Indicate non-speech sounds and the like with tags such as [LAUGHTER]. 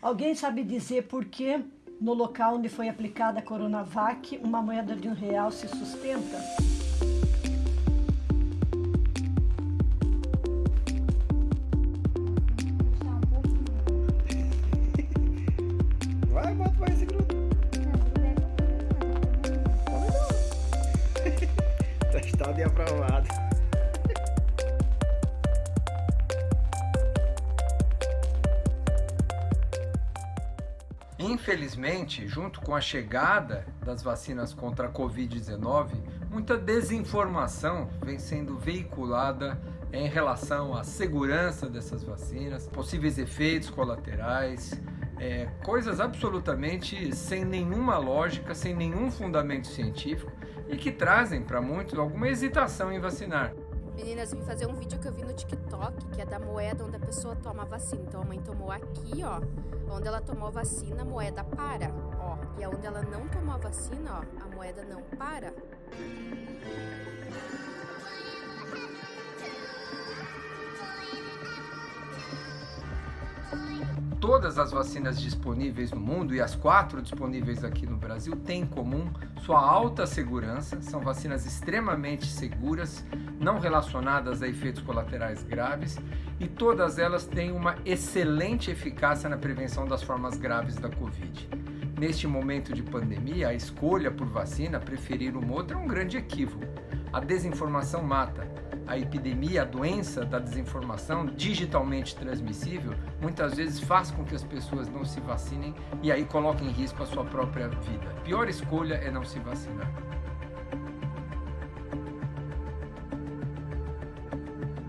Alguém sabe dizer por que no local onde foi aplicada a Coronavac, uma moeda de um real se sustenta? Vai, bota mais esse grupo. [LAUGHS] Testado e aprovado. Infelizmente, junto com a chegada das vacinas contra a Covid-19, muita desinformação vem sendo veiculada em relação à segurança dessas vacinas, possíveis efeitos colaterais, é, coisas absolutamente sem nenhuma lógica, sem nenhum fundamento científico e que trazem para muitos alguma hesitação em vacinar. Meninas, vim fazer um vídeo que eu vi no TikTok, que é da moeda onde a pessoa toma a vacina. Então a mãe tomou aqui, ó. Onde ela tomou a vacina, a moeda para, ó. E onde ela não tomou a vacina, ó, a moeda não para. Todas as vacinas disponíveis no mundo e as quatro disponíveis aqui no Brasil têm em comum sua alta segurança, são vacinas extremamente seguras, não relacionadas a efeitos colaterais graves e todas elas têm uma excelente eficácia na prevenção das formas graves da Covid. Neste momento de pandemia, a escolha por vacina, preferir uma outra, é um grande equívoco. A desinformação mata a epidemia, a doença da desinformação digitalmente transmissível, muitas vezes faz com que as pessoas não se vacinem e aí coloquem em risco a sua própria vida. A pior escolha é não se vacinar.